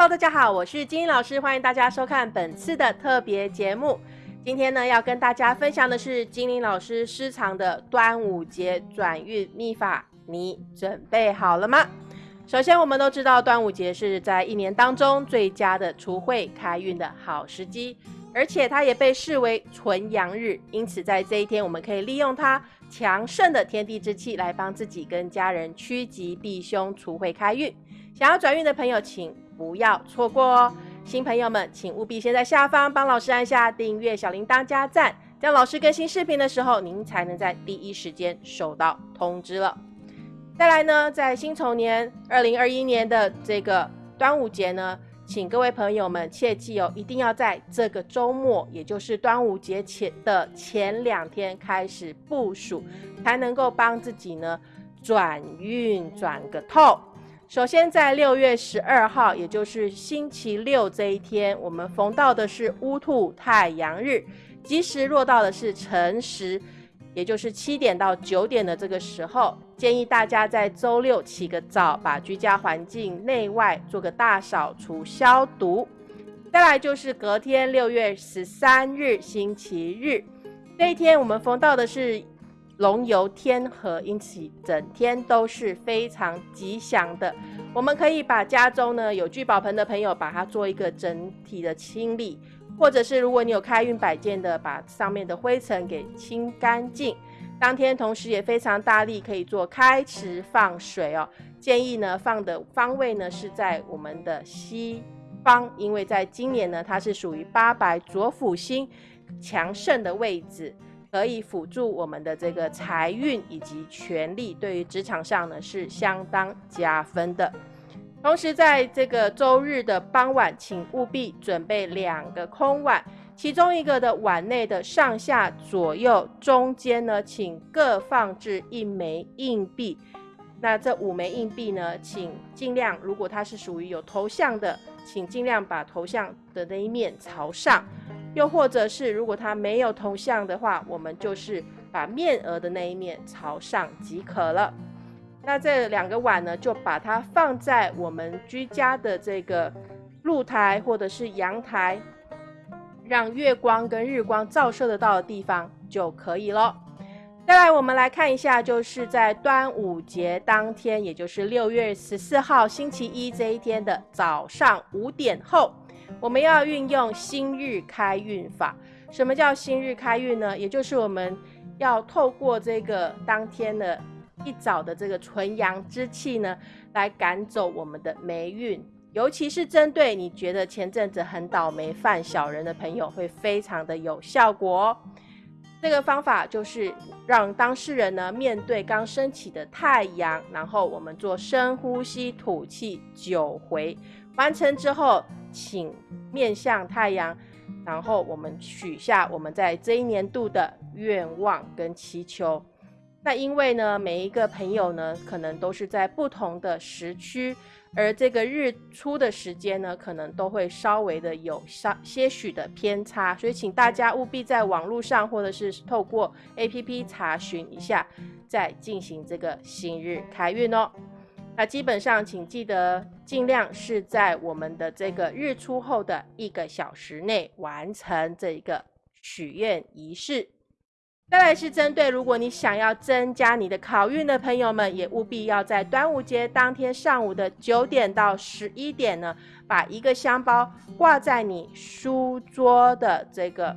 Hello，大家好，我是金英老师，欢迎大家收看本次的特别节目。今天呢，要跟大家分享的是金玲老师私藏的端午节转运秘法，你准备好了吗？首先，我们都知道端午节是在一年当中最佳的除晦开运的好时机，而且它也被视为纯阳日，因此在这一天，我们可以利用它强盛的天地之气来帮自己跟家人趋吉避凶、除晦开运。想要转运的朋友，请不要错过哦。新朋友们，请务必先在下方帮老师按下订阅、小铃铛、加赞，这样老师更新视频的时候，您才能在第一时间收到通知了。再来呢，在辛丑年二零二一年的这个端午节呢，请各位朋友们切记哦，一定要在这个周末，也就是端午节前的前两天开始部署，才能够帮自己呢转运转个透。首先，在六月十二号，也就是星期六这一天，我们逢到的是乌兔太阳日，吉时落到的是辰时，也就是七点到九点的这个时候，建议大家在周六起个早，把居家环境内外做个大扫除消毒。再来就是隔天六月十三日星期日，这一天我们逢到的是。龙游天河，因此整天都是非常吉祥的。我们可以把家中呢有聚宝盆的朋友，把它做一个整体的清理，或者是如果你有开运摆件的，把上面的灰尘给清干净。当天同时也非常大力，可以做开池放水哦。建议呢放的方位呢是在我们的西方，因为在今年呢它是属于八白左辅星强盛的位置。可以辅助我们的这个财运以及权力，对于职场上呢是相当加分的。同时，在这个周日的傍晚，请务必准备两个空碗，其中一个的碗内的上下左右中间呢，请各放置一枚硬币。那这五枚硬币呢，请尽量，如果它是属于有头像的，请尽量把头像的那一面朝上。又或者是，如果它没有头像的话，我们就是把面额的那一面朝上即可了。那这两个碗呢，就把它放在我们居家的这个露台或者是阳台，让月光跟日光照射得到的地方就可以了。再来，我们来看一下，就是在端午节当天，也就是六月十四号星期一这一天的早上五点后。我们要运用新日开运法。什么叫新日开运呢？也就是我们要透过这个当天的一早的这个纯阳之气呢，来赶走我们的霉运。尤其是针对你觉得前阵子很倒霉犯小人的朋友，会非常的有效果。这个方法就是让当事人呢面对刚升起的太阳，然后我们做深呼吸，吐气九回。完成之后，请面向太阳，然后我们许下我们在这一年度的愿望跟祈求。那因为呢，每一个朋友呢，可能都是在不同的时区，而这个日出的时间呢，可能都会稍微的有稍些许的偏差，所以请大家务必在网络上或者是透过 APP 查询一下，再进行这个新日开运哦。那基本上，请记得尽量是在我们的这个日出后的一个小时内完成这一个许愿仪式。再来是针对如果你想要增加你的考运的朋友们，也务必要在端午节当天上午的九点到十一点呢，把一个香包挂在你书桌的这个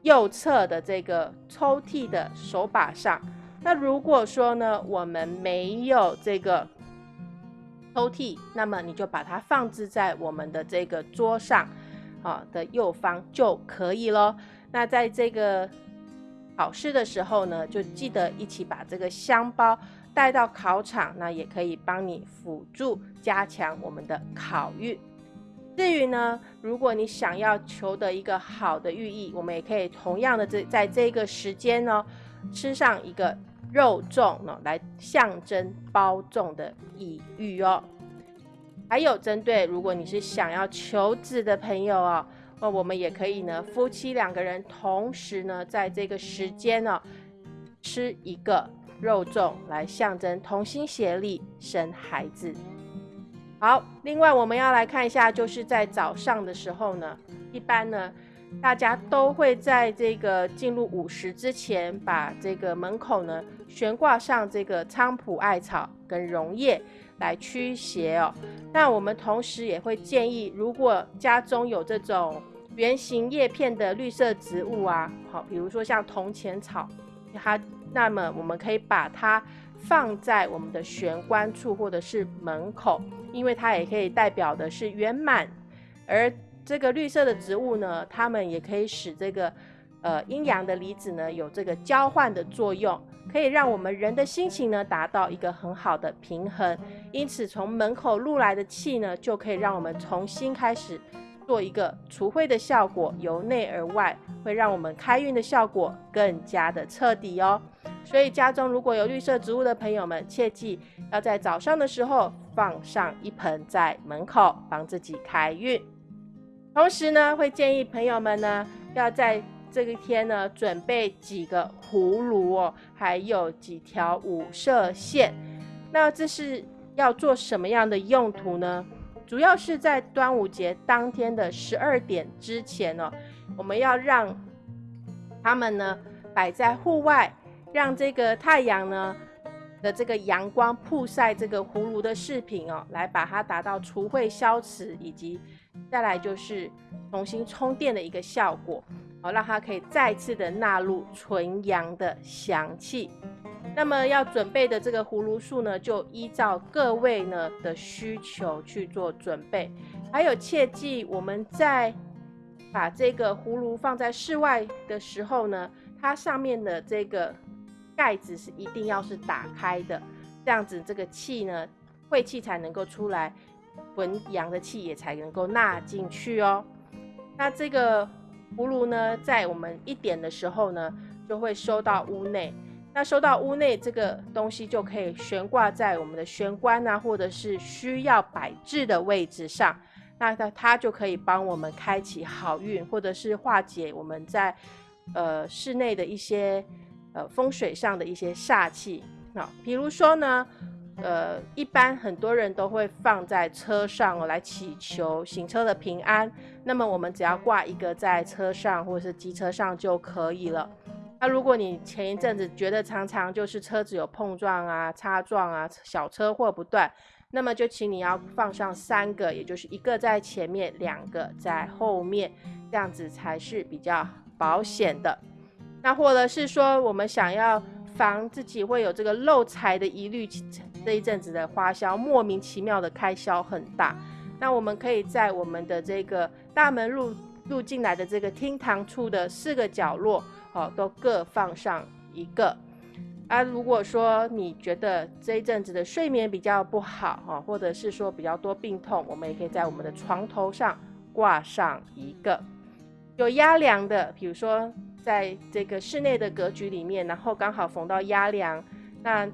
右侧的这个抽屉的手把上。那如果说呢，我们没有这个抽屉，那么你就把它放置在我们的这个桌上，啊的右方就可以咯。那在这个考试的时候呢，就记得一起把这个香包带到考场，那也可以帮你辅助加强我们的考运。至于呢，如果你想要求得一个好的寓意，我们也可以同样的这在这个时间呢。吃上一个肉粽呢，来象征包粽的意喻哦。还有针对如果你是想要求子的朋友哦，那我们也可以呢，夫妻两个人同时呢，在这个时间呢，吃一个肉粽，来象征同心协力生孩子。好，另外我们要来看一下，就是在早上的时候呢，一般呢，大家都会在这个进入午时之前，把这个门口呢悬挂上这个菖蒲艾草跟榕叶来驱邪哦。那我们同时也会建议，如果家中有这种圆形叶片的绿色植物啊，好，比如说像铜钱草，它，那么我们可以把它。放在我们的玄关处或者是门口，因为它也可以代表的是圆满。而这个绿色的植物呢，它们也可以使这个呃阴阳的离子呢有这个交换的作用，可以让我们人的心情呢达到一个很好的平衡。因此，从门口入来的气呢，就可以让我们重新开始做一个除秽的效果，由内而外，会让我们开运的效果更加的彻底哦。所以家中如果有绿色植物的朋友们，切记要在早上的时候放上一盆在门口，帮自己开运。同时呢，会建议朋友们呢，要在这一天呢，准备几个葫芦哦，还有几条五色线。那这是要做什么样的用途呢？主要是在端午节当天的十二点之前哦，我们要让他们呢摆在户外。让这个太阳呢的这个阳光曝晒这个葫芦的饰品哦，来把它达到除秽消磁，以及再来就是重新充电的一个效果哦，让它可以再次的纳入纯阳的香气。那么要准备的这个葫芦树呢，就依照各位呢的需求去做准备。还有切记，我们在把这个葫芦放在室外的时候呢，它上面的这个。盖子是一定要是打开的，这样子这个气呢，晦气才能够出来，纯阳的气也才能够纳进去哦。那这个葫芦呢，在我们一点的时候呢，就会收到屋内。那收到屋内这个东西就可以悬挂在我们的玄关啊，或者是需要摆置的位置上。那它它就可以帮我们开启好运，或者是化解我们在呃室内的一些。呃，风水上的一些煞气那，比如说呢，呃，一般很多人都会放在车上，来祈求行车的平安。那么我们只要挂一个在车上或者是机车上就可以了。那如果你前一阵子觉得常常就是车子有碰撞啊、擦撞啊、小车祸不断，那么就请你要放上三个，也就是一个在前面，两个在后面，这样子才是比较保险的。那或者是说，我们想要防自己会有这个漏财的疑虑，这一阵子的花销莫名其妙的开销很大，那我们可以在我们的这个大门入入进来的这个厅堂处的四个角落，哦，都各放上一个。啊，如果说你觉得这一阵子的睡眠比较不好，哈，或者是说比较多病痛，我们也可以在我们的床头上挂上一个。有压梁的，比如说。在这个室内的格局里面，然后刚好逢到压梁，那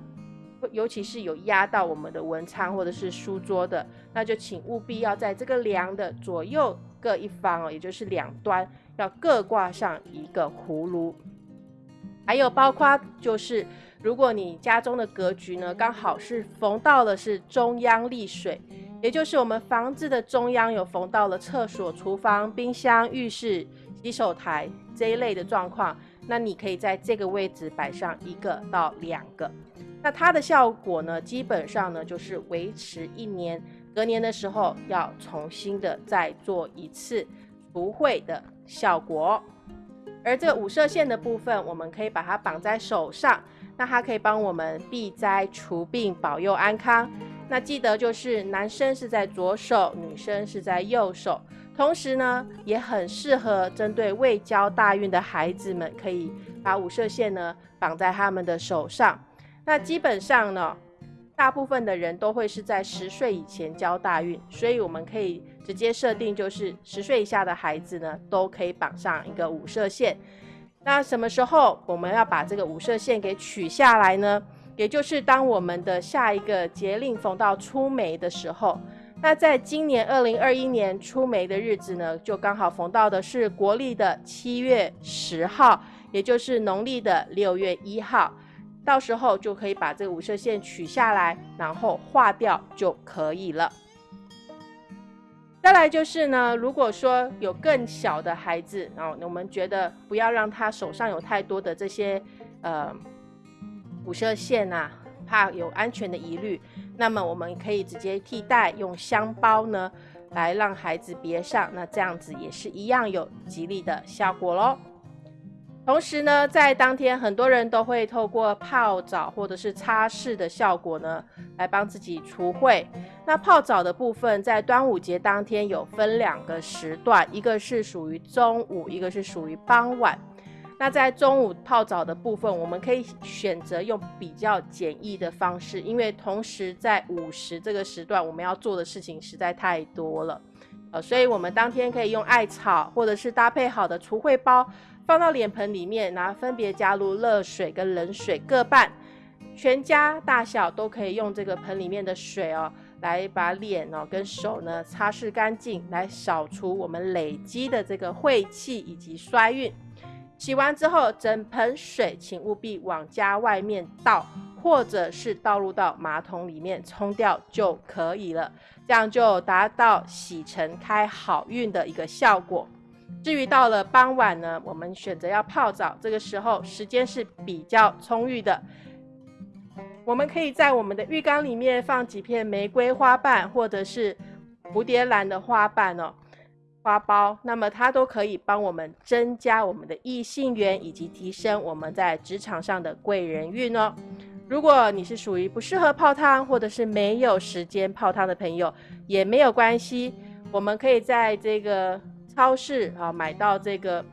尤其是有压到我们的文昌或者是书桌的，那就请务必要在这个梁的左右各一方哦，也就是两端要各挂上一个葫芦。还有包括就是，如果你家中的格局呢刚好是逢到了是中央立水，也就是我们房子的中央有逢到了厕所、厨房、冰箱、浴室。洗手台这一类的状况，那你可以在这个位置摆上一个到两个，那它的效果呢，基本上呢就是维持一年，隔年的时候要重新的再做一次除秽的效果。而这五色线的部分，我们可以把它绑在手上，那它可以帮我们避灾除病、保佑安康。那记得就是男生是在左手，女生是在右手。同时呢，也很适合针对未交大运的孩子们，可以把五色线呢绑在他们的手上。那基本上呢，大部分的人都会是在十岁以前交大运，所以我们可以直接设定，就是十岁以下的孩子呢，都可以绑上一个五色线。那什么时候我们要把这个五色线给取下来呢？也就是当我们的下一个节令逢到出梅的时候。那在今年二零二一年出梅的日子呢，就刚好逢到的是国历的七月十号，也就是农历的六月一号，到时候就可以把这个五色线取下来，然后画掉就可以了。再来就是呢，如果说有更小的孩子，然后我们觉得不要让他手上有太多的这些呃五射线呐，怕有安全的疑虑，那么我们可以直接替代用香包呢来让孩子别上，那这样子也是一样有吉利的效果喽。同时呢，在当天很多人都会透过泡澡或者是擦拭的效果呢，来帮自己除秽。那泡澡的部分，在端午节当天有分两个时段，一个是属于中午，一个是属于傍晚。那在中午泡澡的部分，我们可以选择用比较简易的方式，因为同时在午时这个时段，我们要做的事情实在太多了，呃，所以我们当天可以用艾草或者是搭配好的除秽包。放到脸盆里面，然后分别加入热水跟冷水各半，全家大小都可以用这个盆里面的水哦，来把脸哦跟手呢擦拭干净，来扫除我们累积的这个晦气以及衰运。洗完之后，整盆水请务必往家外面倒，或者是倒入到马桶里面冲掉就可以了，这样就达到洗尘开好运的一个效果。至于到了傍晚呢，我们选择要泡澡，这个时候时间是比较充裕的。我们可以在我们的浴缸里面放几片玫瑰花瓣，或者是蝴蝶兰的花瓣哦，花苞，那么它都可以帮我们增加我们的异性缘，以及提升我们在职场上的贵人运哦。如果你是属于不适合泡汤，或者是没有时间泡汤的朋友，也没有关系，我们可以在这个。超市啊，买到这个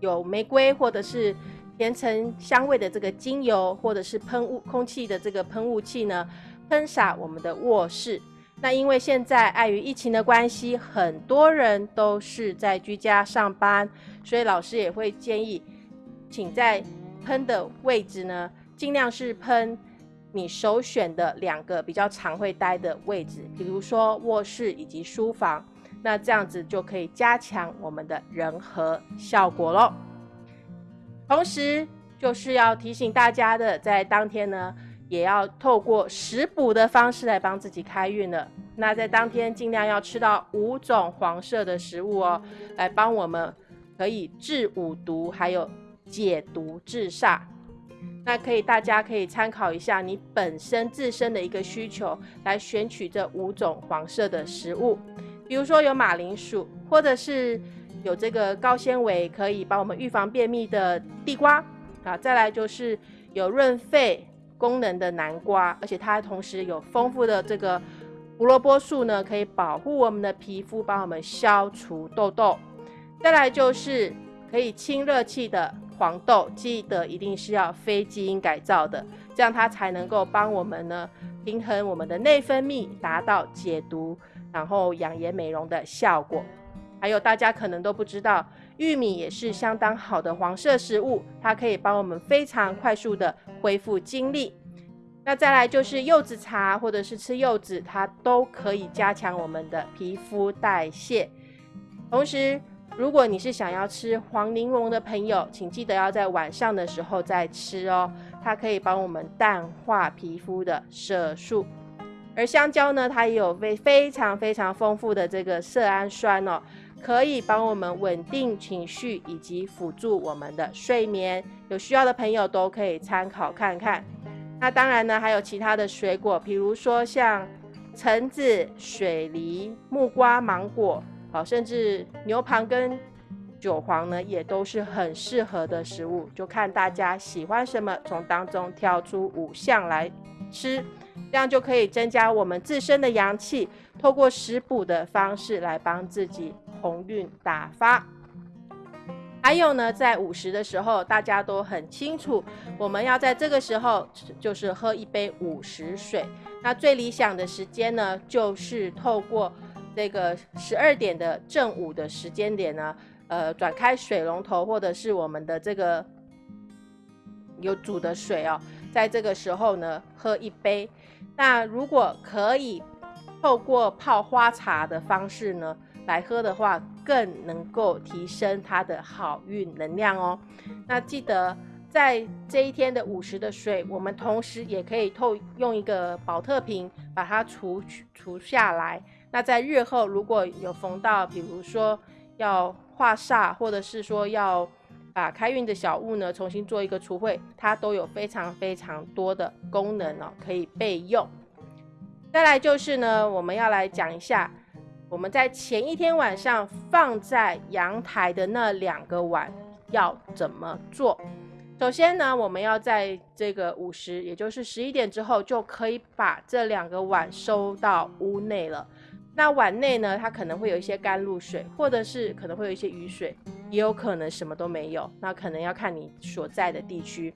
有玫瑰或者是甜橙香味的这个精油，或者是喷雾空气的这个喷雾器呢，喷洒我们的卧室。那因为现在碍于疫情的关系，很多人都是在居家上班，所以老师也会建议，请在喷的位置呢，尽量是喷你首选的两个比较常会待的位置，比如说卧室以及书房。那这样子就可以加强我们的人和效果喽。同时，就是要提醒大家的，在当天呢，也要透过食补的方式来帮自己开运了。那在当天尽量要吃到五种黄色的食物哦，来帮我们可以治五毒，还有解毒治煞。那可以，大家可以参考一下你本身自身的一个需求，来选取这五种黄色的食物。比如说有马铃薯，或者是有这个高纤维，可以帮我们预防便秘的地瓜啊。再来就是有润肺功能的南瓜，而且它同时有丰富的这个胡萝卜素呢，可以保护我们的皮肤，帮我们消除痘痘。再来就是可以清热气的黄豆，记得一定是要非基因改造的，这样它才能够帮我们呢平衡我们的内分泌，达到解毒。然后养颜美容的效果，还有大家可能都不知道，玉米也是相当好的黄色食物，它可以帮我们非常快速的恢复精力。那再来就是柚子茶或者是吃柚子，它都可以加强我们的皮肤代谢。同时，如果你是想要吃黄柠檬的朋友，请记得要在晚上的时候再吃哦，它可以帮我们淡化皮肤的色素。而香蕉呢，它也有非非常非常丰富的这个色氨酸哦，可以帮我们稳定情绪以及辅助我们的睡眠。有需要的朋友都可以参考看看。那当然呢，还有其他的水果，比如说像橙子、水梨、木瓜、芒果，好，甚至牛蒡跟韭黄呢，也都是很适合的食物。就看大家喜欢什么，从当中挑出五项来吃。这样就可以增加我们自身的阳气，透过食补的方式来帮自己鸿运打发。还有呢，在午时的时候，大家都很清楚，我们要在这个时候就是喝一杯午时水。那最理想的时间呢，就是透过这个十二点的正午的时间点呢，呃，转开水龙头或者是我们的这个有煮的水哦，在这个时候呢，喝一杯。那如果可以透过泡花茶的方式呢来喝的话，更能够提升它的好运能量哦。那记得在这一天的午时的水，我们同时也可以透用一个保特瓶把它除除下来，那在日后如果有逢到，比如说要化煞，或者是说要把开运的小物呢重新做一个除秽，它都有非常非常多的功能哦，可以备用。再来就是呢，我们要来讲一下，我们在前一天晚上放在阳台的那两个碗要怎么做。首先呢，我们要在这个午时，也就是十一点之后，就可以把这两个碗收到屋内了。那碗内呢，它可能会有一些甘露水，或者是可能会有一些雨水，也有可能什么都没有。那可能要看你所在的地区。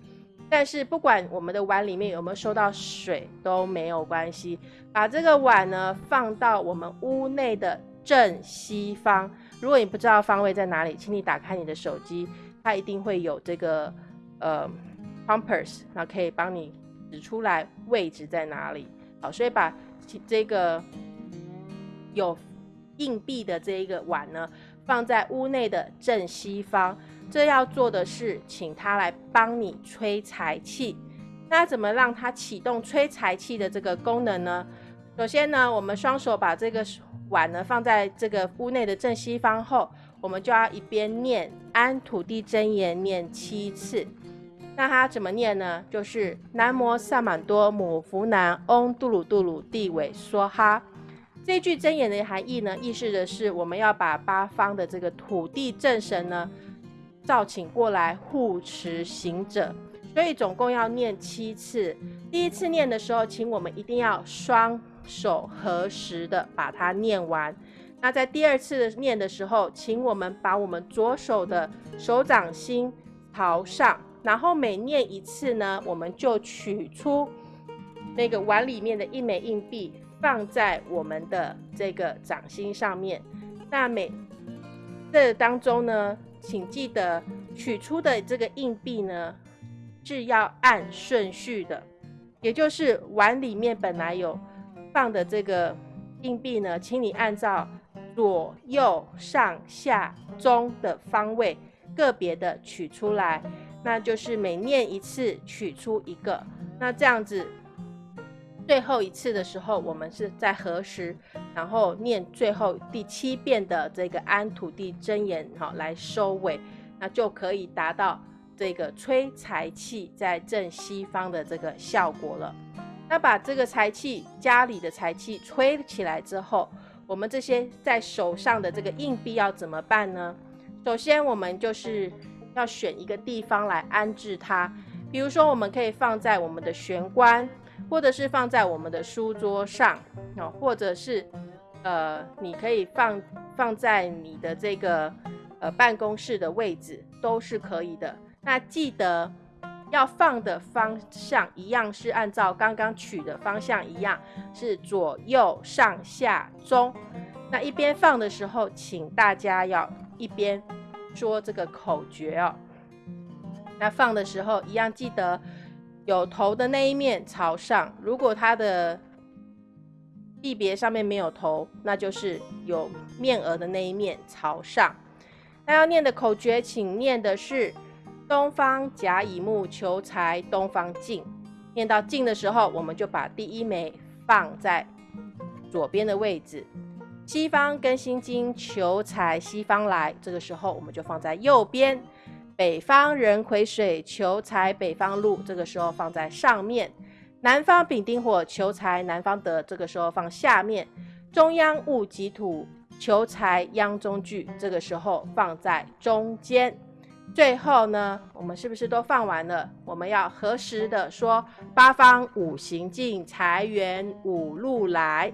但是不管我们的碗里面有没有收到水都没有关系。把这个碗呢放到我们屋内的正西方。如果你不知道方位在哪里，请你打开你的手机，它一定会有这个。呃，compass，那可以帮你指出来位置在哪里。好，所以把这个有硬币的这一个碗呢，放在屋内的正西方。这要做的是，请他来帮你吹财气。那怎么让它启动吹财气的这个功能呢？首先呢，我们双手把这个碗呢放在这个屋内的正西方后，我们就要一边念安土地真言念七次。那它怎么念呢？就是南摩萨满多姆福南嗡杜鲁杜鲁地尾梭哈。这句真言的含义呢，意示的是我们要把八方的这个土地正神呢召请过来护持行者，所以总共要念七次。第一次念的时候，请我们一定要双手合十的把它念完。那在第二次念的时候，请我们把我们左手的手掌心朝上。然后每念一次呢，我们就取出那个碗里面的一枚硬币，放在我们的这个掌心上面。那每这当中呢，请记得取出的这个硬币呢是要按顺序的，也就是碗里面本来有放的这个硬币呢，请你按照左右上下中的方位个别的取出来。那就是每念一次取出一个，那这样子，最后一次的时候，我们是在何时，然后念最后第七遍的这个安土地真言，哈，来收尾，那就可以达到这个催财气在正西方的这个效果了。那把这个财气，家里的财气吹起来之后，我们这些在手上的这个硬币要怎么办呢？首先，我们就是。要选一个地方来安置它，比如说，我们可以放在我们的玄关，或者是放在我们的书桌上，哦，或者是，呃，你可以放放在你的这个呃办公室的位置，都是可以的。那记得要放的方向一样，是按照刚刚取的方向一样，是左右上下中。那一边放的时候，请大家要一边。说这个口诀哦，那放的时候一样记得有头的那一面朝上。如果它的地别上面没有头，那就是有面额的那一面朝上。那要念的口诀，请念的是“东方甲乙木求财东方进”。念到进的时候，我们就把第一枚放在左边的位置。西方跟心经求财西方来，这个时候我们就放在右边。北方壬癸水求财北方路，这个时候放在上面。南方丙丁火求财南方得，这个时候放下面。中央戊己土求财央中聚，这个时候放在中间。最后呢，我们是不是都放完了？我们要合时的说：八方五行进，财源五路来。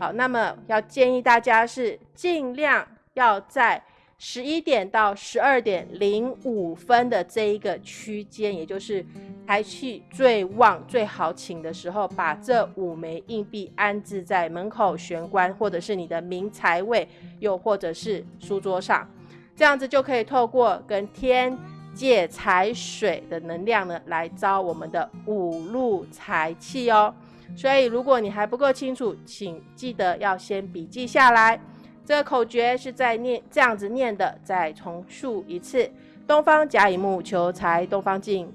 好，那么要建议大家是尽量要在十一点到十二点零五分的这一个区间，也就是财气最旺、最好请的时候，把这五枚硬币安置在门口玄关，或者是你的明财位，又或者是书桌上，这样子就可以透过跟天借财水的能量呢，来招我们的五路财气哦。所以，如果你还不够清楚，请记得要先笔记下来。这个口诀是在念这样子念的，再重述一次：东方甲乙木求财东方进，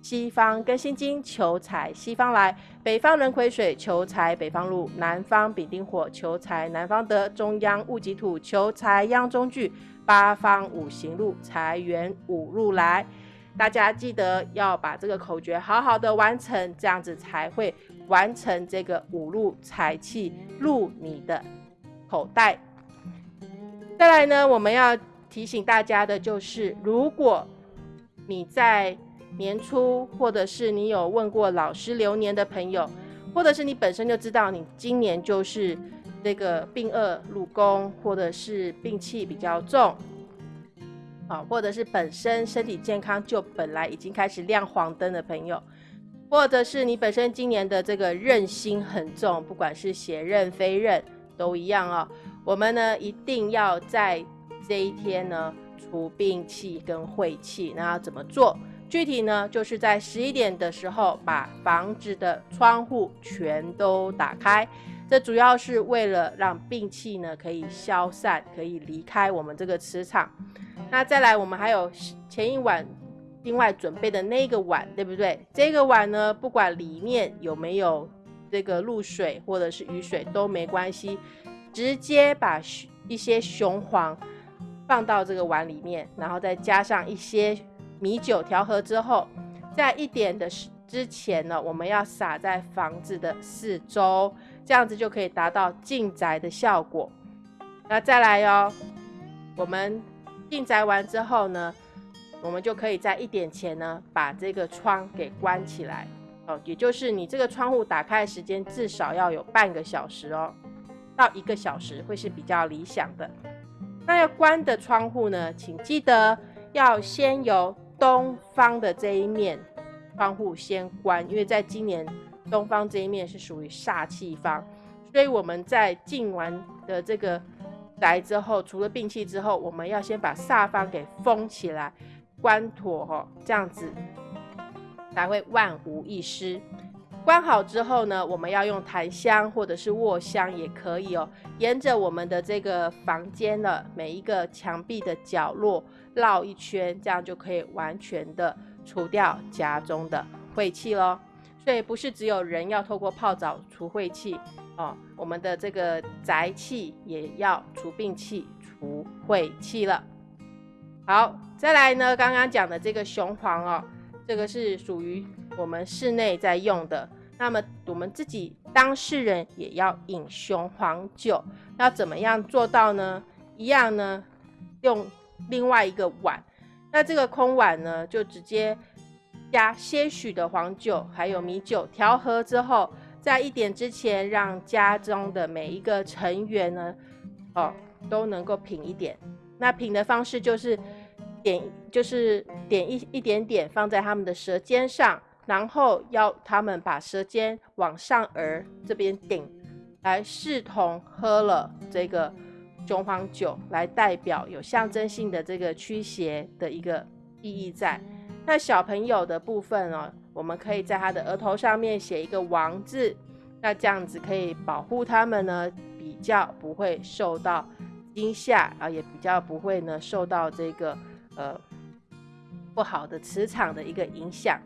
西方庚辛金求财西方来，北方壬癸水求财北方入，南方丙丁火求财南方得，中央戊己土求财央中聚，八方五行路财源五路来。大家记得要把这个口诀好好的完成，这样子才会完成这个五路财气入你的口袋。再来呢，我们要提醒大家的就是，如果你在年初，或者是你有问过老师流年的朋友，或者是你本身就知道你今年就是这个病恶入宫，或者是病气比较重，啊，或者是本身身体健康就本来已经开始亮黄灯的朋友，或者是你本身今年的这个任心很重，不管是邪任非任都一样哦。我们呢一定要在这一天呢除病气跟晦气，那要怎么做？具体呢，就是在十一点的时候，把房子的窗户全都打开。这主要是为了让病气呢可以消散，可以离开我们这个磁场。那再来，我们还有前一晚另外准备的那个碗，对不对？这个碗呢，不管里面有没有这个露水或者是雨水都没关系，直接把一些雄黄放到这个碗里面，然后再加上一些。米酒调和之后，在一点的之前呢，我们要撒在房子的四周，这样子就可以达到进宅的效果。那再来哟，我们进宅完之后呢，我们就可以在一点前呢，把这个窗给关起来哦，也就是你这个窗户打开的时间至少要有半个小时哦，到一个小时会是比较理想的。那要关的窗户呢，请记得要先由东方的这一面窗户先关，因为在今年东方这一面是属于煞气方，所以我们在进完的这个宅之后，除了病气之后，我们要先把煞方给封起来，关妥哈，这样子才会万无一失。关好之后呢，我们要用檀香或者是卧香也可以哦，沿着我们的这个房间的每一个墙壁的角落。绕一圈，这样就可以完全的除掉家中的晦气喽。所以不是只有人要透过泡澡除晦气哦，我们的这个宅气也要除病气、除晦气了。好，再来呢，刚刚讲的这个雄黄哦，这个是属于我们室内在用的。那么我们自己当事人也要饮雄黄酒，要怎么样做到呢？一样呢，用。另外一个碗，那这个空碗呢，就直接加些许的黄酒，还有米酒调和之后，在一点之前，让家中的每一个成员呢，哦，都能够品一点。那品的方式就是点，就是点一一点点放在他们的舌尖上，然后要他们把舌尖往上颚这边顶，来视同喝了这个。雄黄酒来代表有象征性的这个驱邪的一个意义在。那小朋友的部分哦，我们可以在他的额头上面写一个王字，那这样子可以保护他们呢，比较不会受到惊吓啊，也比较不会呢受到这个呃不好的磁场的一个影响。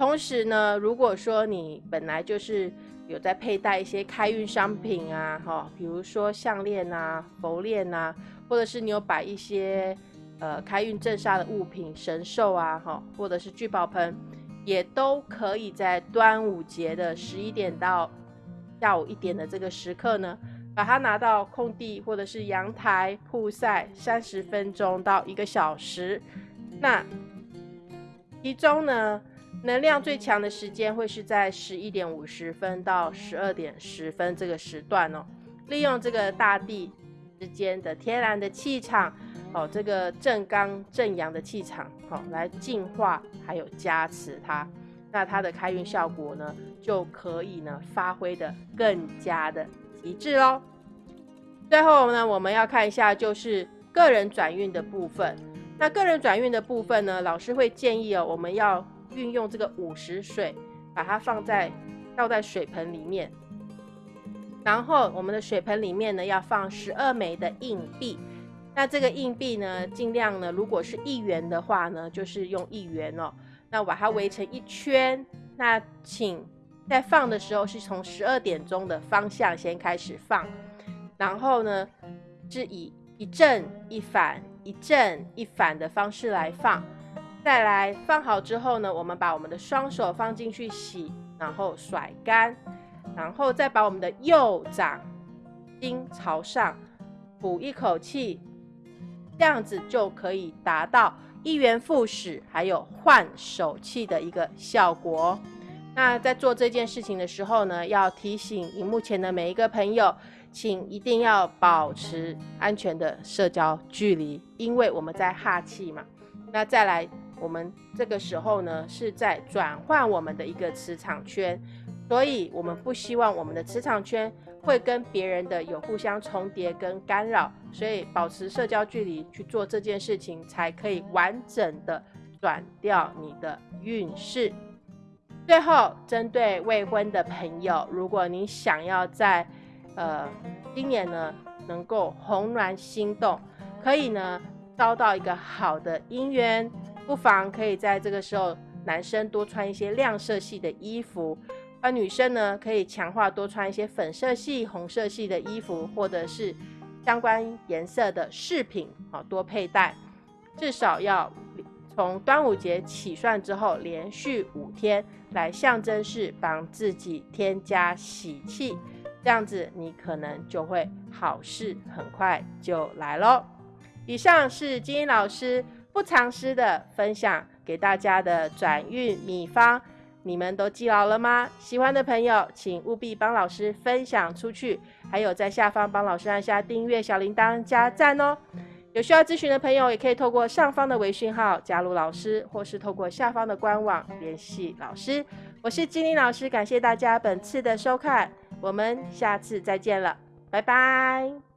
同时呢，如果说你本来就是有在佩戴一些开运商品啊，哈，比如说项链啊、佛链啊，或者是你有摆一些呃开运镇煞的物品、神兽啊，哈，或者是聚宝盆，也都可以在端午节的十一点到下午一点的这个时刻呢，把它拿到空地或者是阳台曝晒三十分钟到一个小时。那其中呢？能量最强的时间会是在十一点五十分到十二点十分这个时段哦。利用这个大地之间的天然的气场，哦，这个正刚正阳的气场，哦，来净化还有加持它，那它的开运效果呢，就可以呢发挥的更加的极致喽。最后呢，我们要看一下就是个人转运的部分。那个人转运的部分呢，老师会建议哦，我们要。运用这个五十水，把它放在倒在水盆里面，然后我们的水盆里面呢要放十二枚的硬币。那这个硬币呢，尽量呢，如果是一元的话呢，就是用一元哦。那把它围成一圈。那请在放的时候是从十二点钟的方向先开始放，然后呢是以一正一反、一正一反的方式来放。再来放好之后呢，我们把我们的双手放进去洗，然后甩干，然后再把我们的右掌心朝上，吐一口气，这样子就可以达到一元复始，还有换手气的一个效果。那在做这件事情的时候呢，要提醒荧幕前的每一个朋友，请一定要保持安全的社交距离，因为我们在哈气嘛。那再来。我们这个时候呢，是在转换我们的一个磁场圈，所以我们不希望我们的磁场圈会跟别人的有互相重叠跟干扰，所以保持社交距离去做这件事情，才可以完整的转掉你的运势。最后，针对未婚的朋友，如果你想要在呃今年呢能够红鸾心动，可以呢招到一个好的姻缘。不妨可以在这个时候，男生多穿一些亮色系的衣服，而女生呢，可以强化多穿一些粉色系、红色系的衣服，或者是相关颜色的饰品，啊，多佩戴。至少要从端午节起算之后，连续五天来象征式帮自己添加喜气，这样子你可能就会好事很快就来喽。以上是金英老师。不藏私的分享给大家的转运秘方，你们都记牢了吗？喜欢的朋友，请务必帮老师分享出去，还有在下方帮老师按下订阅、小铃铛、加赞哦。有需要咨询的朋友，也可以透过上方的微信号加入老师，或是透过下方的官网联系老师。我是金玲老师，感谢大家本次的收看，我们下次再见了，拜拜。